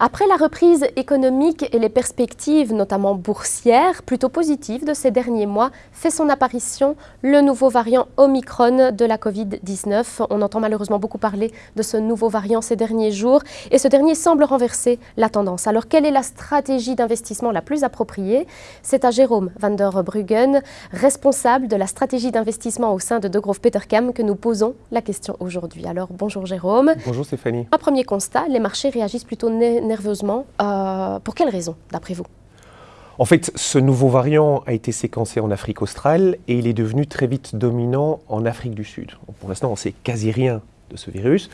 Après la reprise économique et les perspectives, notamment boursières, plutôt positives de ces derniers mois, fait son apparition le nouveau variant Omicron de la Covid-19. On entend malheureusement beaucoup parler de ce nouveau variant ces derniers jours et ce dernier semble renverser la tendance. Alors quelle est la stratégie d'investissement la plus appropriée? C'est à Jérôme van der Bruggen, responsable de la stratégie d'investissement au sein de De Grove Petercam, que nous posons la question aujourd'hui. Alors bonjour Jérôme. Bonjour Stéphanie. Un premier constat, les marchés réagissent plutôt nerveusement. Euh, pour quelles raisons, d'après vous? En fait, ce nouveau variant a été séquencé en Afrique australe et il est devenu très vite dominant en Afrique du Sud. Pour l'instant, on sait quasi rien de ce virus.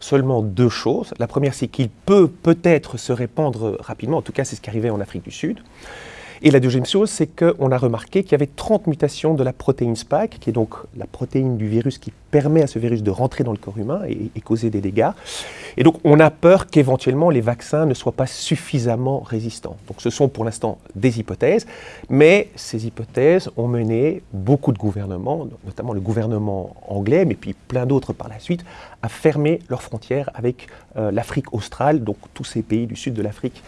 Seulement deux choses. La première, c'est qu'il peut peut-être se répandre rapidement. En tout cas, c'est ce qui arrivait en Afrique du Sud. Et la deuxième chose, c'est qu'on a remarqué qu'il y avait 30 mutations de la protéine Spike, qui est donc la protéine du virus qui permet à ce virus de rentrer dans le corps humain et, causer des dégâts. Et donc on a peur qu'éventuellement les vaccins ne soient pas suffisamment résistants. Donc ce sont pour l'instant des hypothèses, mais ces hypothèses ont mené beaucoup de gouvernements, notamment le gouvernement anglais, mais puis plein d'autres par la suite, à fermer leurs frontières avec euh, l'Afrique australe, donc tous ces pays du sud de l'Afrique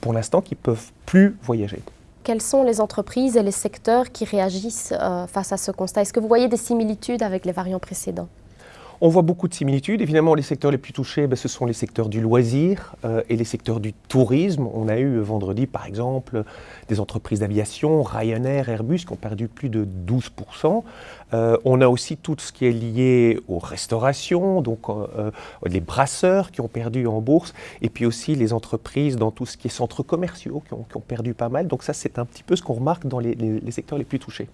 pour l'instant qui ne peuvent plus voyager. Quelles sont les entreprises et les secteurs qui réagissent euh, face à ce constat? Est-ce que vous voyez des similitudes avec les variants précédents? On voit beaucoup de similitudes. Évidemment, les secteurs les plus touchés, ben, ce sont les secteurs du loisir euh, et les secteurs du tourisme. On a eu vendredi, par exemple, des entreprises d'aviation, Ryanair, Airbus, qui ont perdu plus de 12%. Euh, on a aussi tout ce qui est lié aux restaurations, donc euh, les brasseurs qui ont perdu en bourse, et puis aussi les entreprises dans tout ce qui est centres commerciaux qui ont, perdu pas mal. Donc ça, c'est un petit peu ce qu'on remarque dans les secteurs les plus touchés.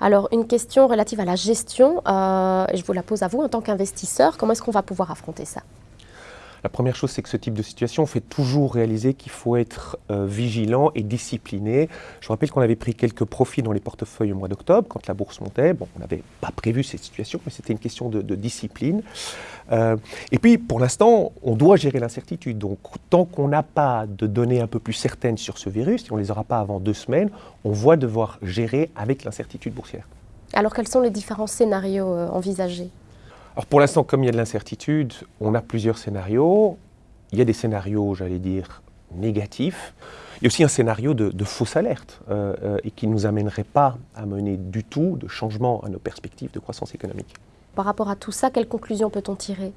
Alors, une question relative à la gestion, euh, je vous la pose à vous en tant qu'investisseur. Comment est-ce qu'on va pouvoir affronter ça? La première chose, c'est que ce type de situation fait toujours réaliser qu'il faut être euh, vigilant et discipliné. Je rappelle qu'on avait pris quelques profits dans les portefeuilles au mois d'octobre, quand la bourse montait. Bon, on n'avait pas prévu cette situation, mais c'était une question de, discipline. Euh, et puis, pour l'instant, on doit gérer l'incertitude. Donc, tant qu'on n'a pas de données un peu plus certaines sur ce virus, si on ne les aura pas avant deux semaines, on va devoir gérer avec l'incertitude boursière. Alors, quels sont les différents scénarios euh, envisagés? Alors pour l'instant, comme il y a de l'incertitude, on a plusieurs scénarios. Il y a des scénarios, j'allais dire, négatifs. Il y a aussi un scénario de, fausse alerte euh, euh, et qui ne nous amènerait pas à mener du tout de changement à nos perspectives de croissance économique. Par rapport à tout ça, quelles conclusions peut-on tirer?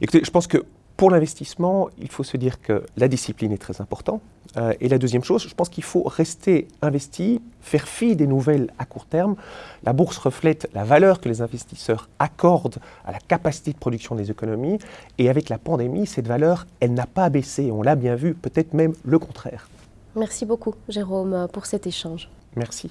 Écoutez, je pense que pour l'investissement, il faut se dire que la discipline est très importante. Euh, et la deuxième chose, je pense qu'il faut rester investi, faire fi des nouvelles à court terme. La bourse reflète la valeur que les investisseurs accordent à la capacité de production des économies. Et avec la pandémie, cette valeur, elle n'a pas baissé. On l'a bien vu, peut-être même le contraire. Merci beaucoup, Jérôme, pour cet échange. Merci.